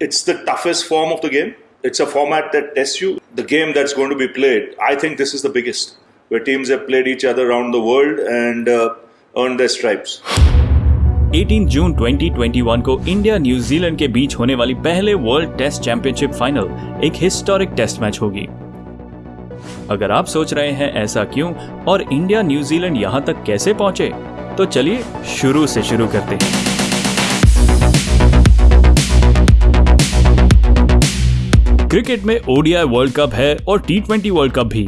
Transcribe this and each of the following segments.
It's the toughest form of the game. It's a format that tests you. The game that's going to be played, I think this is the biggest, where teams have played each other around the world and uh, earned their stripes. 18 जून 2021 को India New Zealand के बीच होने वाली पहले world test championship final एक historic test match होगी अगर आप सोच रहे हैं ऐसा क्यों और इंडिया न्यूजीलैंड यहाँ तक कैसे पहुँचे तो चलिए शुरू से शुरू करते हैं क्रिकेट में ओडीआई वर्ल्ड कप है और टी ट्वेंटी वर्ल्ड कप भी।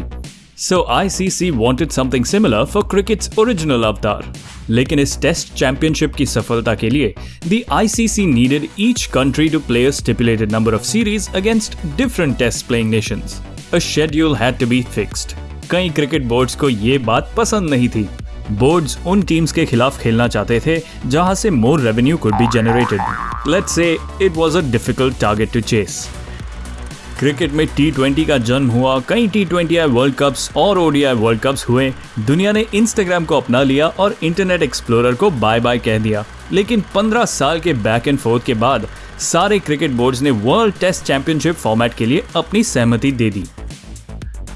So ICC wanted something similar for cricket's original avatar लेकिन इस टेस्ट चैंपियनशिप की सफलता के लिए the ICC needed each country to play stipulated number of series against different test playing nations. A schedule had to be fixed. कई cricket boards को ये बात पसंद नहीं थी। बोर्ड्स उन टीम्स के खिलाफ खेलना चाहते थे, जहाँ से more revenue could be generated let's say it was a difficult target to chase cricket में टी ट्वेंटी का जन्म हुआ कई T twenty I world cups और ओडीआई वर्ल्ड कप्स हुए। दुनिया ने इंस्टाग्राम को अपना लिया और इंटरनेट एक्सप्लोरर को बाय बाय कह दिया। लेकिन 15 साल के बैक एंड फोर्थ के बाद सारे क्रिकेट बोर्ड्स ने वर्ल्ड टेस्ट चैंपियनशिप फॉर्मेट के लिए अपनी सहमति दे दी।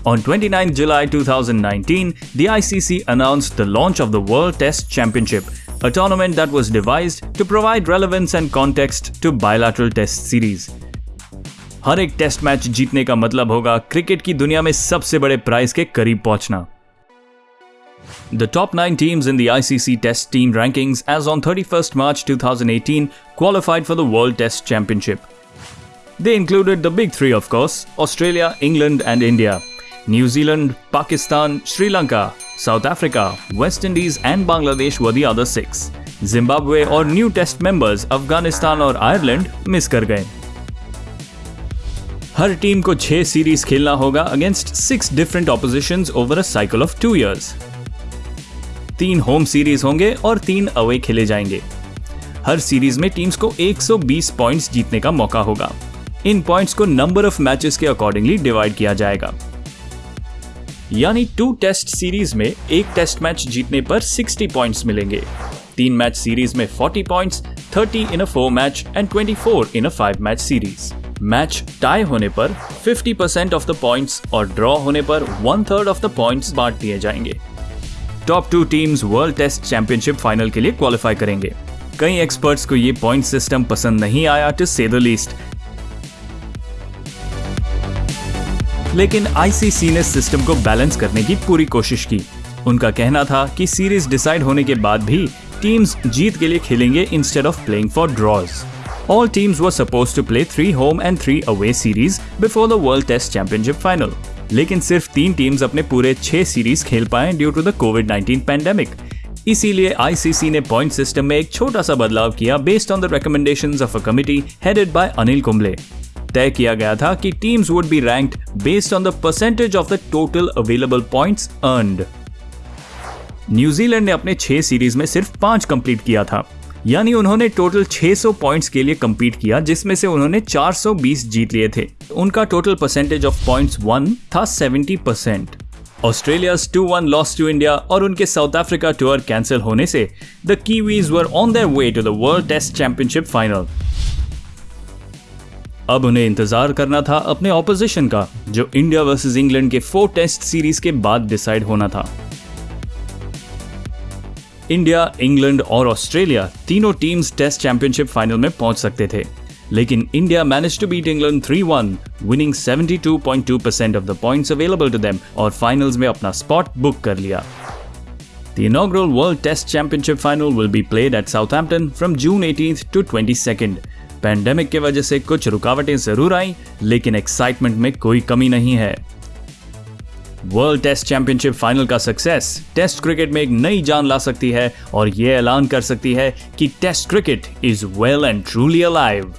On 29 July 2019, the ICC announced the launch of the World Test Championship, a tournament that was devised to provide relevance and context to bilateral test series. हर एक test match जीतने का मतलब होगा cricket की दुनिया में सबसे बड़े प्राइज के करीब पहुँचना The top 9 teams in the ICC Test Team rankings as on 31st March 2018 qualified for the World Test Championship. They included the big three, of course Australia, England, and India. New Zealand, Pakistan, Sri Lanka, South Africa, West Indies, and Bangladesh were the other six. Zimbabwe और new test members Afghanistan और Ireland miss कर गए हर team को छह series खेलना होगा against six different opposition over a cycle of two years तीन home series होंगे और तीन अवे खेले जाएँगे। हर सीरीज़ में टीम्स को 120 पॉइंट्स जीतने का मौका होगा। इन पॉइंट्स को नंबर ऑफ़ मैचेस के अकॉर्डिंगली डिवाइड किया जाएगा। यानी टू टेस्ट सीरीज़ में एक टेस्ट मैच जीतने पर 60 पॉइंट्स मिलेंगे। तीन मैच सीरीज़ में 40 points 30 in a four match and 24 in a five match series match tie होने पर 50% ऑफ़ द पॉइंट्स और ड्रॉ होने पर one third of the points बांट दिए जाएँगे। Top two teams world test championship final के लिए क्वालिफाई करेंगे। कई एक्सपर्ट्स को ये पॉइंट सिस्टम पसंद नहीं आया टू से द लीस्ट लेकिन आईसीसी ने सिस्टम को बैलेंस करने की पूरी कोशिश की। उनका कहना था कि सीरीज़ डिसाइड होने के बाद भी टीम्स जीत के लिए खेलेंगे instead of playing for draws All teams were supposed to play three home and three away series before the World Test Championship final. लेकिन सिर्फ़ तीन टीम्स अपने पूरे छह सीरीज़ खेल पाए due to the covid 19 pandemic इसीलिए आईसीसी ने पॉइंट सिस्टम में एक छोटा सा बदलाव किया based on the recommendations of a committee headed by Anil Kumble तय किया गया था कि teams would be ranked based on the percentage of the total available points earned New Zealand ने अपने छह सीरीज़ में सिर्फ़ पाँच कंप्लीट किया था। यानी उन्होंने टोटल 600 पॉइंट्स के लिए कंपीट किया, जिसमें से उन्होंने 420 जीत लिए थे। उनका total percentage of points one था 70 percent Australia's two one loss to India और उनके साउथ अफ्रीका टूर कैंसिल होने से the Kiwis were on their way to the world test championship final अब उन्हें इंतज़ार करना था अपने ऑपोजिशन का, जो इंडिया वर्सेस इंग्लैंड के फोर टेस्ट सीरीज़ के बाद डिसाइड होना था। इंडिया, इंग्लैंड और ऑस्ट्रेलिया तीनों टीम्स टेस्ट चैंपियनशिप फाइनल में पहुँच सकते थे। लेकिन India manage to beat England 3-1 winning 72.2% of the points available to them और फाइनल्स में अपना स्पॉट बुक कर लिया। The inaugural World Test Championship final will be played at Southampton from June 18th to 22nd. Pandemic की वजह से कुछ रुकावटें ज़रूर आई, लेकिन एक्साइटमेंट में कोई कमी नहीं है। वर्ल्ड टेस्ट चैंपियनशिप फाइनल का सक्सेस टेस्ट क्रिकेट में एक नई जान ला सकती है और ये ऐलान कर सकती है कि test cricket is well and truly alive